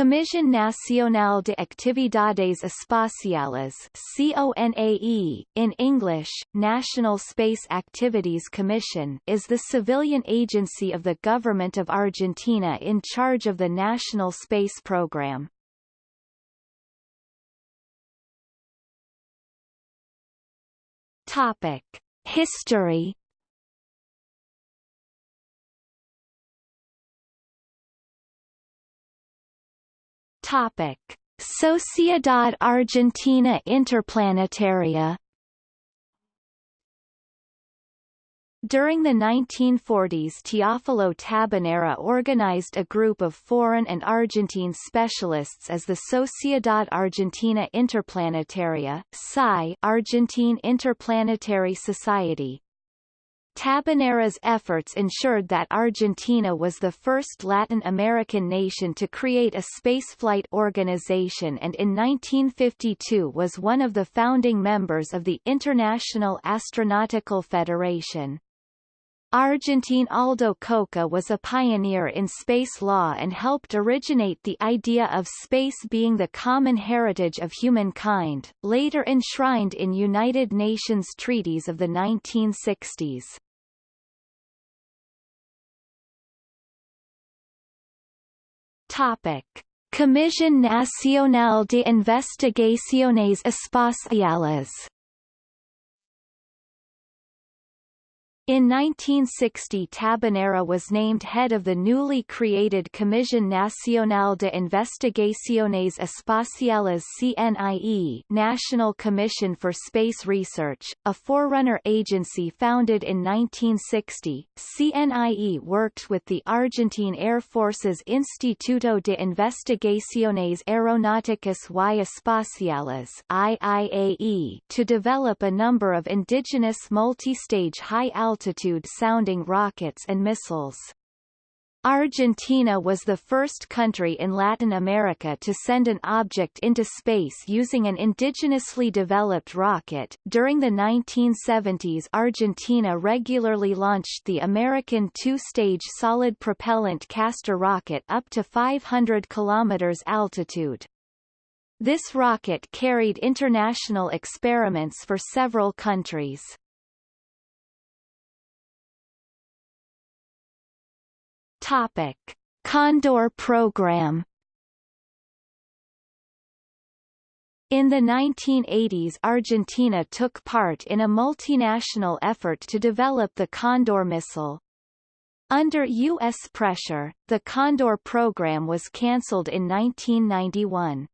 Comisión Nacional de Actividades Espaciales CONAE, in English, National Space Activities Commission is the civilian agency of the government of Argentina in charge of the national space program. Topic. History Topic: Sociedad Argentina Interplanetaria. During the 1940s Teófilo Tabanera organized a group of foreign and Argentine specialists as the Sociedad Argentina Interplanetaria Argentine Interplanetary Society, Tabanera's efforts ensured that Argentina was the first Latin American nation to create a spaceflight organization and in 1952 was one of the founding members of the International Astronautical Federation. Argentine Aldo Cocca was a pioneer in space law and helped originate the idea of space being the common heritage of humankind, later enshrined in United Nations treaties of the 1960s. Topic. Comisión Nacional de Investigaciones Espaciales In 1960 Tabanera was named head of the newly created Comisión Nacional de Investigaciones Espaciales CNIE National Commission for Space Research, a forerunner agency founded in 1960. CNIE worked with the Argentine Air Force's Instituto de Investigaciones Aeronáuticas y Espaciales IIAE to develop a number of indigenous multi-stage high-altitude altitude sounding rockets and missiles. Argentina was the first country in Latin America to send an object into space using an indigenously developed rocket. During the 1970s, Argentina regularly launched the American two-stage solid propellant Castor rocket up to 500 kilometers altitude. This rocket carried international experiments for several countries. Topic: Condor program. In the 1980s Argentina took part in a multinational effort to develop the Condor missile. Under U.S. pressure, the Condor program was cancelled in 1991.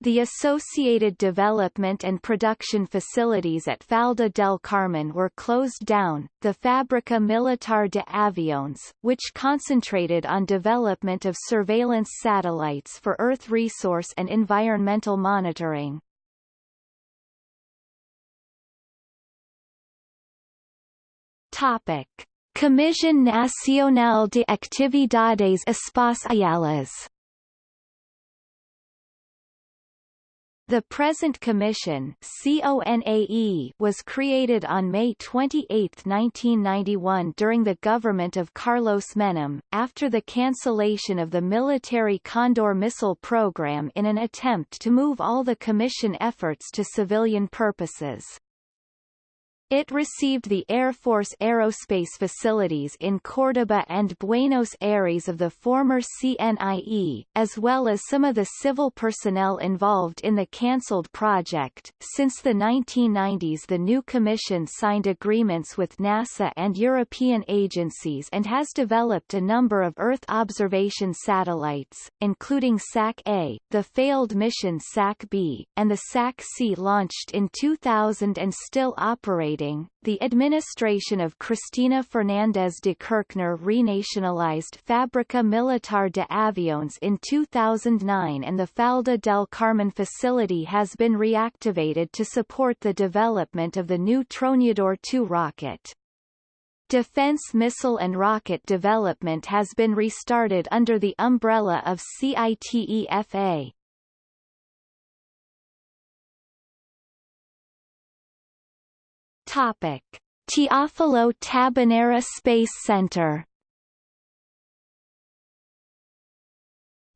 The associated development and production facilities at Falda del Carmen were closed down. The Fábrica Militar de Aviones, which concentrated on development of surveillance satellites for Earth resource and environmental monitoring. Topic: Comisión Nacional de Actividades Espaciales The present commission was created on May 28, 1991 during the government of Carlos Menem, after the cancellation of the military Condor missile program in an attempt to move all the commission efforts to civilian purposes. It received the Air Force aerospace facilities in Córdoba and Buenos Aires of the former CNIE, as well as some of the civil personnel involved in the cancelled project. Since the 1990s the new commission signed agreements with NASA and European agencies and has developed a number of Earth observation satellites, including SAC-A, the failed mission SAC-B, and the SAC-C launched in 2000 and still the administration of Cristina Fernández de Kirchner renationalized Fábrica Militar de Aviones in 2009 and the Falda del Carmen facility has been reactivated to support the development of the new Tronador II rocket. Defense missile and rocket development has been restarted under the umbrella of CITEFA. Topic: Teófilo Tabanera Space Center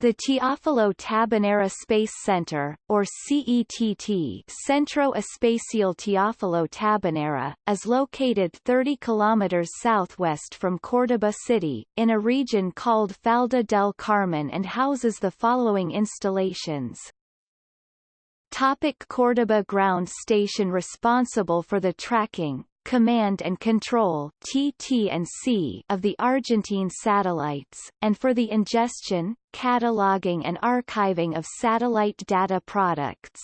The Teófilo Tabanera Space Center, or CETT Centro Espacial Teófilo Tabanera, is located 30 kilometers southwest from Córdoba City, in a region called Falda del Carmen and houses the following installations. Topic Córdoba Ground Station Responsible for the tracking, command and control TT&C of the Argentine satellites, and for the ingestion, cataloging and archiving of satellite data products.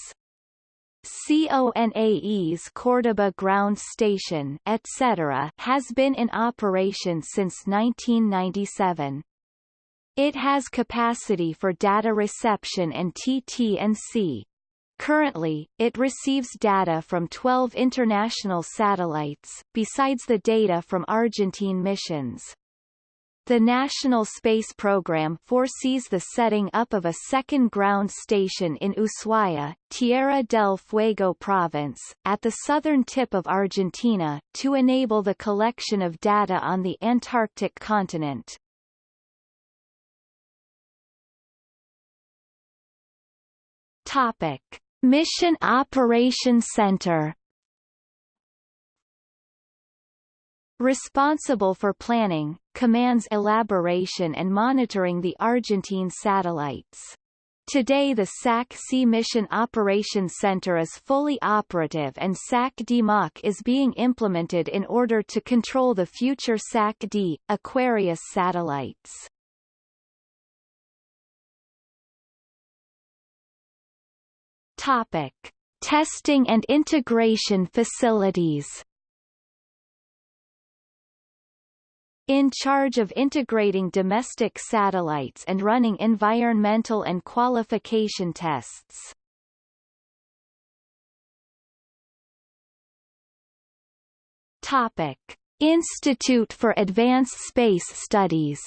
CONAE's Córdoba Ground Station etc. has been in operation since 1997. It has capacity for data reception and TT&C, Currently, it receives data from 12 international satellites, besides the data from Argentine missions. The National Space Program foresees the setting up of a second ground station in Ushuaia, Tierra del Fuego province, at the southern tip of Argentina, to enable the collection of data on the Antarctic continent. Topic. Mission Operation Center Responsible for planning, commands elaboration and monitoring the Argentine satellites. Today the SAC-C Mission Operations Center is fully operative and SAC-D-MOC is being implemented in order to control the future SAC-D, Aquarius satellites. Topic: Testing and integration facilities. In charge of integrating domestic satellites and running environmental and qualification tests. Topic: Institute for Advanced Space Studies.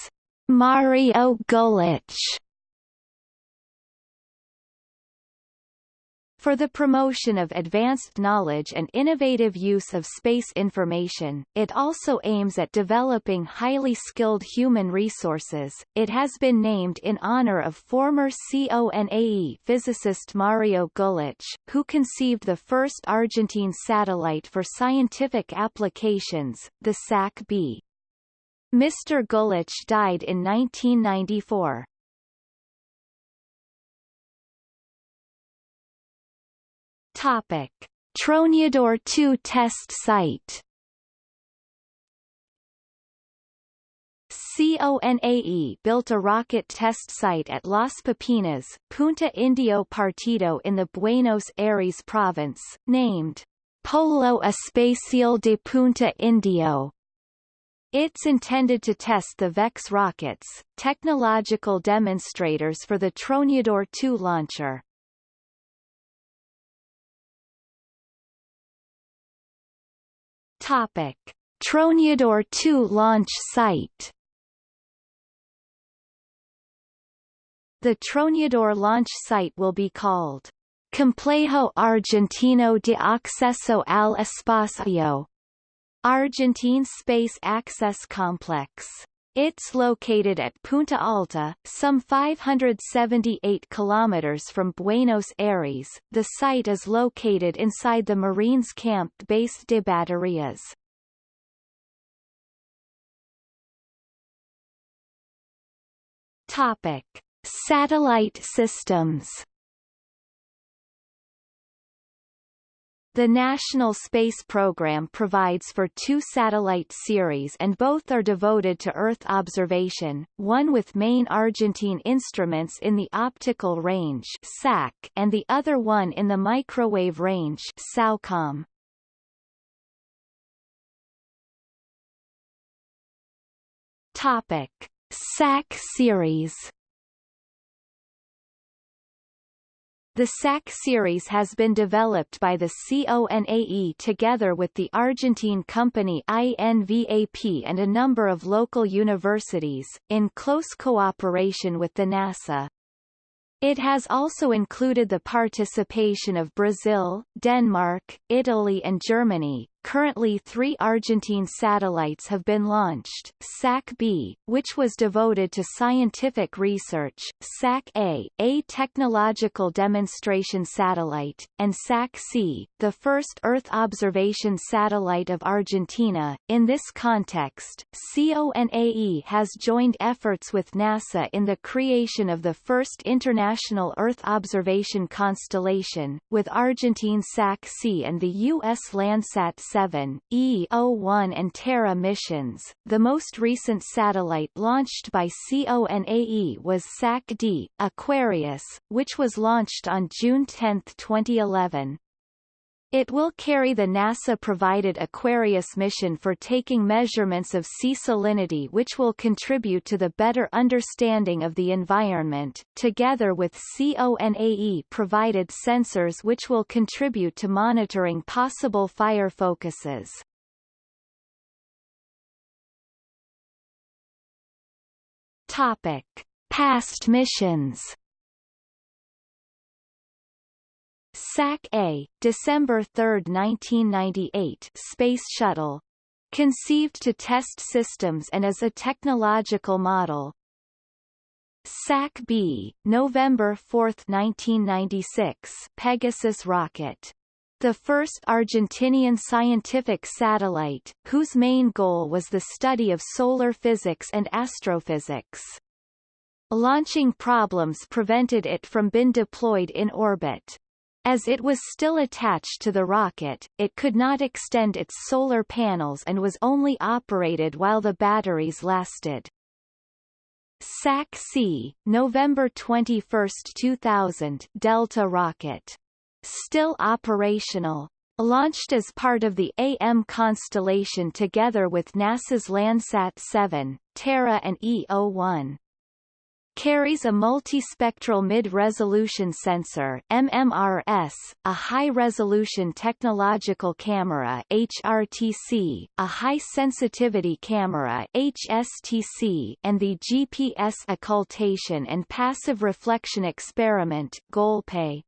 Mario Gulich For the promotion of advanced knowledge and innovative use of space information, it also aims at developing highly skilled human resources. It has been named in honor of former CONAE physicist Mario Gulich, who conceived the first Argentine satellite for scientific applications, the SAC-B. Mr. Gulich died in 1994. Topic: Tronador 2 test site. CONAE built a rocket test site at Las Pipinas, Punta Indio Partido in the Buenos Aires province, named Polo Espacial de Punta Indio. It's intended to test the VEX rockets, technological demonstrators for the Tronador 2 launcher. Topic: Tronador 2 launch site. The Tronador launch site will be called Complejo Argentino de Acceso al Espacio, Argentine Space Access Complex. It's located at Punta Alta, some 578 kilometers from Buenos Aires. The site is located inside the Marines Camp Base de Baterías. Topic: Satellite systems. The National Space Program provides for two satellite series and both are devoted to Earth observation, one with main Argentine instruments in the optical range SAC and the other one in the microwave range SAOCOM. Topic. SAC series The SAC series has been developed by the CONAE together with the Argentine company INVAP and a number of local universities, in close cooperation with the NASA. It has also included the participation of Brazil, Denmark, Italy and Germany, currently three Argentine satellites have been launched, SAC-B, which was devoted to scientific research, SAC-A, a technological demonstration satellite, and SAC-C, the first Earth observation satellite of Argentina. In this context, CONAE has joined efforts with NASA in the creation of the first international Earth observation constellation, with Argentine SAC-C and the U.S. Landsat 7, EO-1 and Terra missions. The most recent satellite launched by CONAE was SAC-D, Aquarius, which was launched on June 10, 2011. It will carry the NASA-provided Aquarius mission for taking measurements of sea salinity which will contribute to the better understanding of the environment, together with CONAE-provided sensors which will contribute to monitoring possible fire focuses. Topic. Past missions SAC-A, December 3, 1998 Space Shuttle. Conceived to test systems and as a technological model. SAC-B, November 4, 1996 Pegasus rocket. The first Argentinian scientific satellite, whose main goal was the study of solar physics and astrophysics. Launching problems prevented it from being deployed in orbit. As it was still attached to the rocket, it could not extend its solar panels and was only operated while the batteries lasted. SAC-C, November 21, 2000 Delta rocket. Still operational. Launched as part of the AM constellation together with NASA's Landsat 7, Terra and EO-1 carries a multispectral mid-resolution sensor MMRS, a high-resolution technological camera HRTC, a high-sensitivity camera HSTC, and the GPS occultation and passive reflection experiment GOLPE.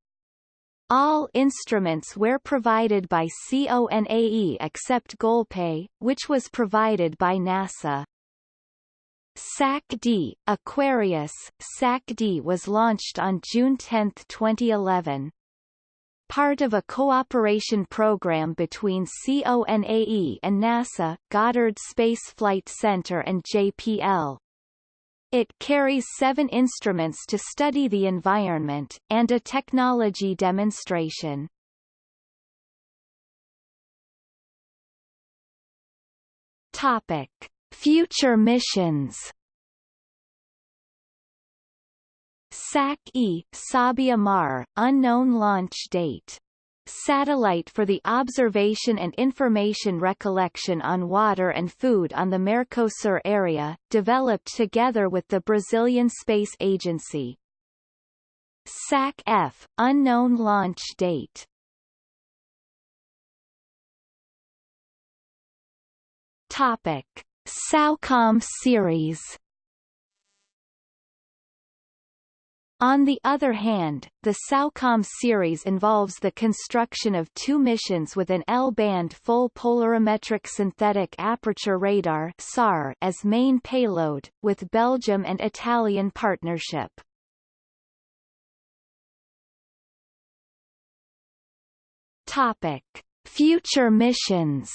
All instruments were provided by CONAE except GOLPE, which was provided by NASA. SAC-D, Aquarius, SAC-D was launched on June 10, 2011. Part of a cooperation program between CONAE and NASA, Goddard Space Flight Center and JPL. It carries seven instruments to study the environment, and a technology demonstration. Topic. Future missions SAC-E, Sabia Mar, unknown launch date. Satellite for the observation and information recollection on water and food on the Mercosur area, developed together with the Brazilian Space Agency. SAC-F, unknown launch date. Topic. SAOCOM series On the other hand, the SAOCOM series involves the construction of two missions with an L-band full polarimetric synthetic aperture radar SAR as main payload, with Belgium and Italian partnership. Topic. Future missions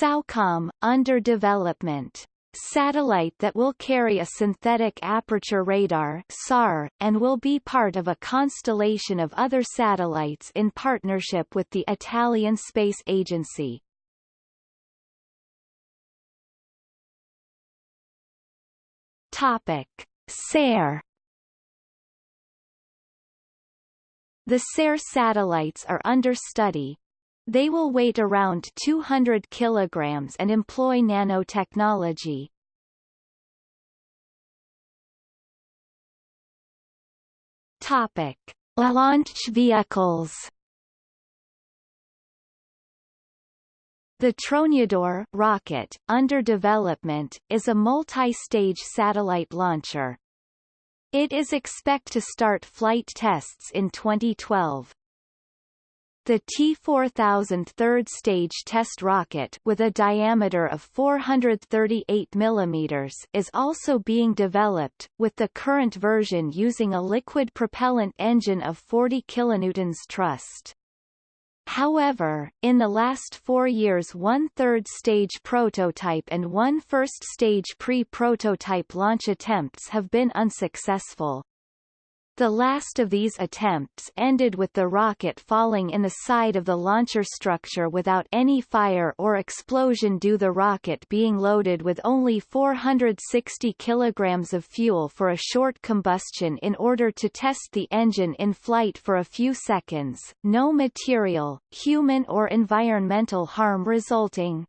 SAOCOM, under development. Satellite that will carry a synthetic aperture radar SAR, and will be part of a constellation of other satellites in partnership with the Italian Space Agency. Topic. SARE The SARE satellites are under study, they will weight around 200 kilograms and employ nanotechnology. Topic: Launch vehicles. The Tronador rocket, under development, is a multi-stage satellite launcher. It is expect to start flight tests in 2012. The T-4000 third-stage test rocket with a diameter of 438 mm is also being developed, with the current version using a liquid propellant engine of 40 kN thrust. However, in the last four years one third-stage prototype and one first-stage pre-prototype launch attempts have been unsuccessful. The last of these attempts ended with the rocket falling in the side of the launcher structure without any fire or explosion due the rocket being loaded with only 460 kilograms of fuel for a short combustion in order to test the engine in flight for a few seconds, no material, human or environmental harm resulting.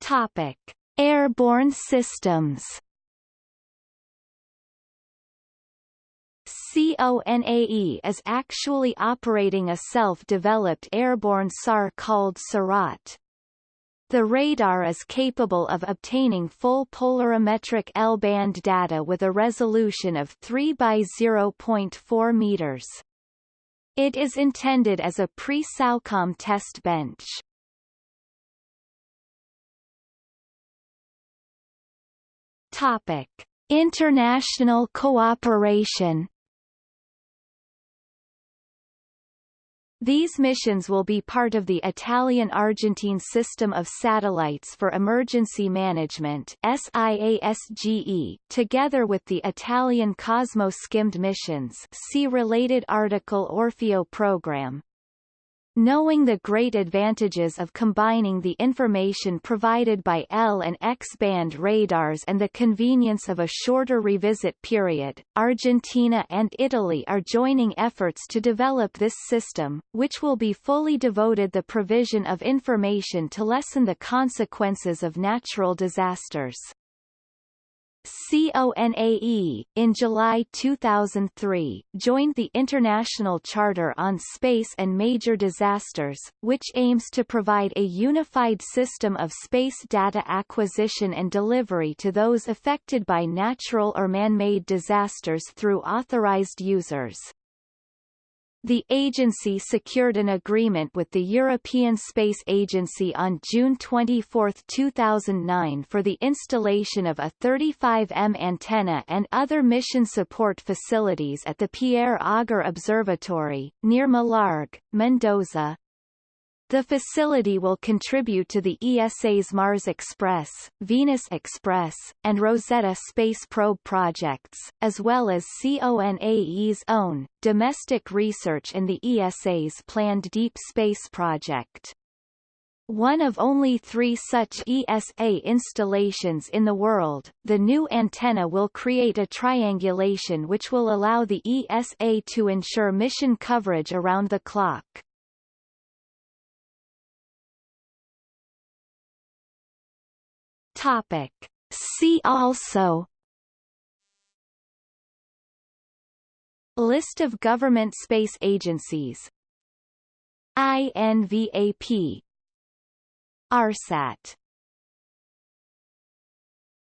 Topic. Airborne systems CONAE is actually operating a self-developed airborne SAR called SARAT. The radar is capable of obtaining full polarimetric L-band data with a resolution of 3 by 0.4 meters. It is intended as a pre-SAOCOM test bench. Topic: International cooperation. These missions will be part of the Italian-Argentine System of Satellites for Emergency Management SIASGE, together with the Italian COSMO-SkyMed missions see related article Orfeo program. Knowing the great advantages of combining the information provided by L and X-band radars and the convenience of a shorter revisit period, Argentina and Italy are joining efforts to develop this system, which will be fully devoted the provision of information to lessen the consequences of natural disasters. CONAE, in July 2003, joined the International Charter on Space and Major Disasters, which aims to provide a unified system of space data acquisition and delivery to those affected by natural or man-made disasters through authorized users. The agency secured an agreement with the European Space Agency on June 24, 2009 for the installation of a 35M antenna and other mission support facilities at the Pierre Auger Observatory, near Malargüe, Mendoza, the facility will contribute to the ESA's Mars Express, Venus Express, and Rosetta space probe projects, as well as CONAE's own, domestic research and the ESA's planned Deep Space project. One of only three such ESA installations in the world, the new antenna will create a triangulation which will allow the ESA to ensure mission coverage around the clock. Topic. See also List of government space agencies INVAP ARSAT